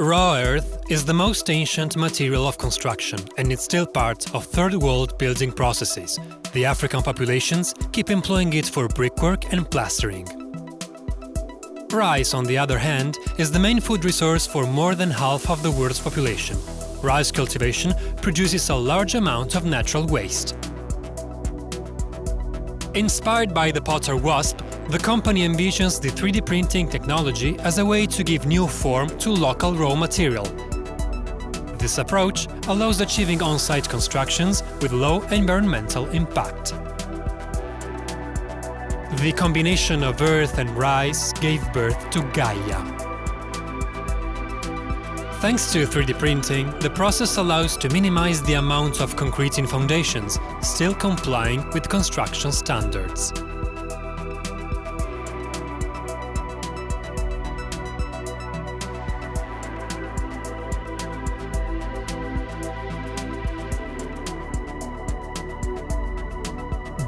Raw earth is the most ancient material of construction and it's still part of third world building processes. The African populations keep employing it for brickwork and plastering. Rice, on the other hand, is the main food resource for more than half of the world's population. Rice cultivation produces a large amount of natural waste. Inspired by the Potter Wasp, the company envisions the 3D printing technology as a way to give new form to local raw material. This approach allows achieving on-site constructions with low environmental impact. The combination of earth and rice gave birth to Gaia. Thanks to 3D printing, the process allows to minimize the amount of concrete in foundations, still complying with construction standards.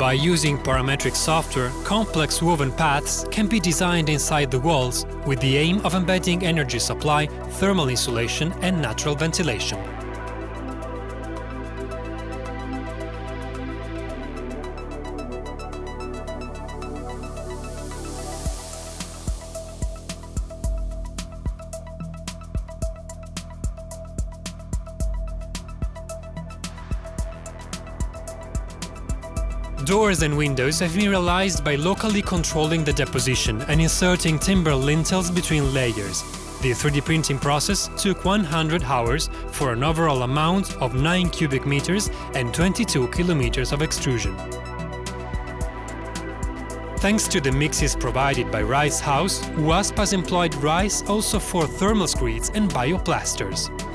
By using parametric software, complex woven paths can be designed inside the walls with the aim of embedding energy supply, thermal insulation and natural ventilation. Doors and windows have been realized by locally controlling the deposition and inserting timber lintels between layers. The 3D printing process took 100 hours for an overall amount of 9 cubic meters and 22 kilometers of extrusion. Thanks to the mixes provided by Rice House, WASP has employed rice also for thermal screeds and bioplasters.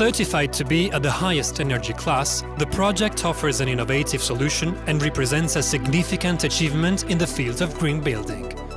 Certified to be at the highest energy class, the project offers an innovative solution and represents a significant achievement in the field of green building.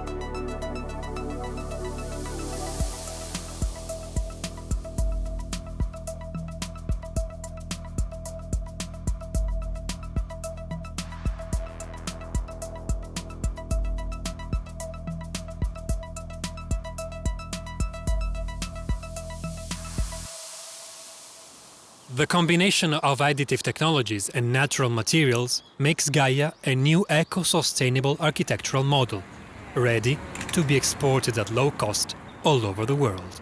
The combination of additive technologies and natural materials makes Gaia a new eco-sustainable architectural model, ready to be exported at low cost all over the world.